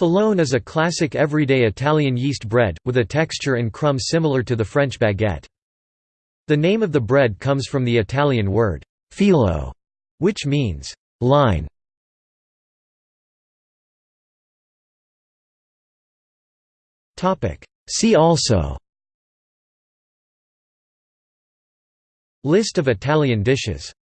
Filone is a classic everyday Italian yeast bread, with a texture and crumb similar to the French baguette. The name of the bread comes from the Italian word, filo, which means line. See also List of Italian dishes